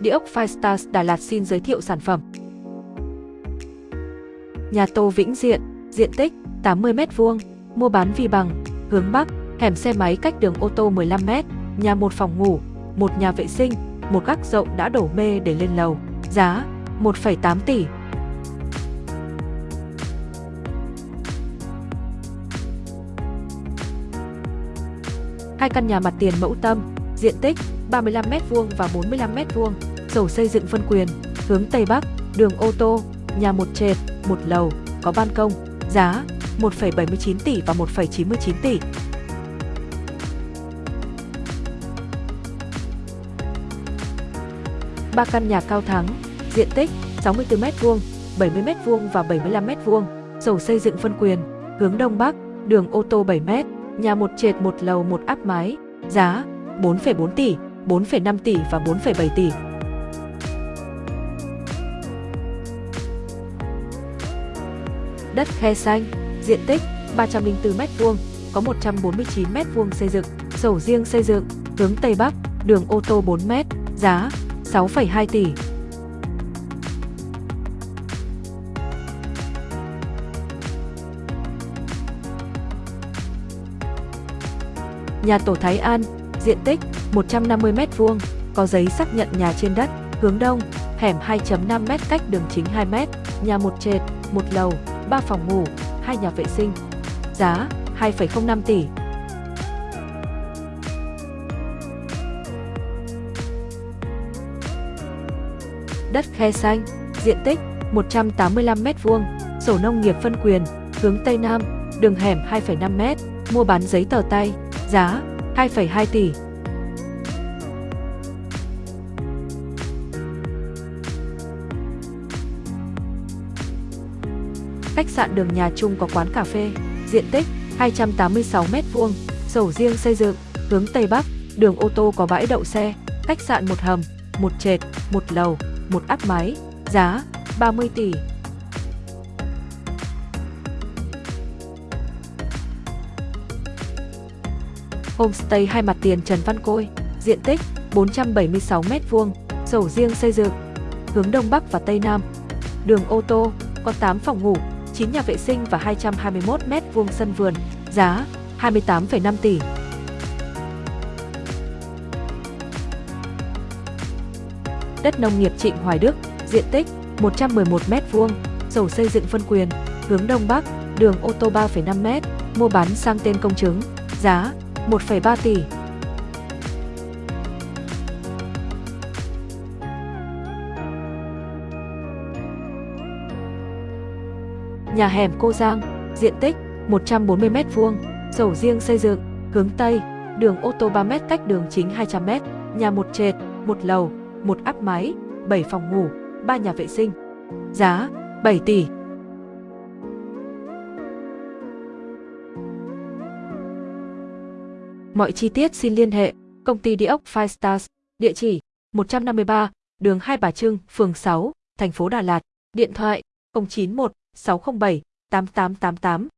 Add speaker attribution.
Speaker 1: Địa ốc Firestars Đà Lạt xin giới thiệu sản phẩm. Nhà Tô Vĩnh Diện, diện tích 80m2, mua bán vi bằng, hướng Bắc, hẻm xe máy cách đường ô tô 15m, nhà một phòng ngủ, một nhà vệ sinh, một gác rộng đã đổ mê để lên lầu, giá 1,8 tỷ. Hai căn nhà mặt tiền mẫu tâm, diện tích 35m2 và 45m2, sổ xây dựng phân quyền, hướng Tây Bắc, đường ô tô, nhà một trệt, một lầu, có ban công, giá 1,79 tỷ và 1,99 tỷ. Ba căn nhà cao thắng, diện tích 64m2, 70m2 và 75m2, sổ xây dựng phân quyền, hướng Đông Bắc, đường ô tô 7m, nhà một trệt một lầu một áp mái, giá 4,4 tỷ, 4,5 tỷ và 4,7 tỷ. Đất khe xanh, diện tích 304m2, có 149m2 xây dựng, sổ riêng xây dựng, hướng Tây Bắc, đường ô tô 4m, giá 6,2 tỷ. Nhà tổ Thái An, diện tích 150m2, có giấy xác nhận nhà trên đất, hướng đông, hẻm 2.5m cách đường chính 2m, nhà một trệt, một lầu, 3 phòng ngủ, 2 nhà vệ sinh. Giá 2,05 tỷ. Đất khe xanh, diện tích 185m2, sổ nông nghiệp phân quyền, hướng Tây Nam, đường hẻm 2,5m, mua bán giấy tờ tay, giá 2,2 tỷ. Khách sạn đường nhà chung có quán cà phê, diện tích 286m2, sổ riêng xây dựng, hướng Tây Bắc, đường ô tô có bãi đậu xe, khách sạn một hầm, một trệt, một lầu, một áp máy. giá 30 tỷ. Homestay hai mặt tiền Trần Văn Côi, diện tích 476m2, sổ riêng xây dựng, hướng Đông Bắc và Tây Nam. Đường ô tô, có 8 phòng ngủ, 9 nhà vệ sinh và 221 m vuông sân vườn, giá 28,5 tỷ. Đất nông nghiệp Trịnh Hoài Đức, diện tích 111m2, sổ xây dựng phân quyền, hướng Đông Bắc, đường ô tô 3,5m, mua bán sang tên công chứng, giá 1,3 tỷ. Nhà hẻm Cô Giang, diện tích 140m2, sổ riêng xây dựng, hướng Tây, đường ô tô 3m cách đường chính 200m, nhà một trệt, một lầu, một áp mái, 7 phòng ngủ, 3 nhà vệ sinh. Giá 7 tỷ. Mọi chi tiết xin liên hệ công ty địa ốc Five Stars, địa chỉ 153, đường Hai Bà Trưng, phường 6, thành phố Đà Lạt, điện thoại 091 607 8888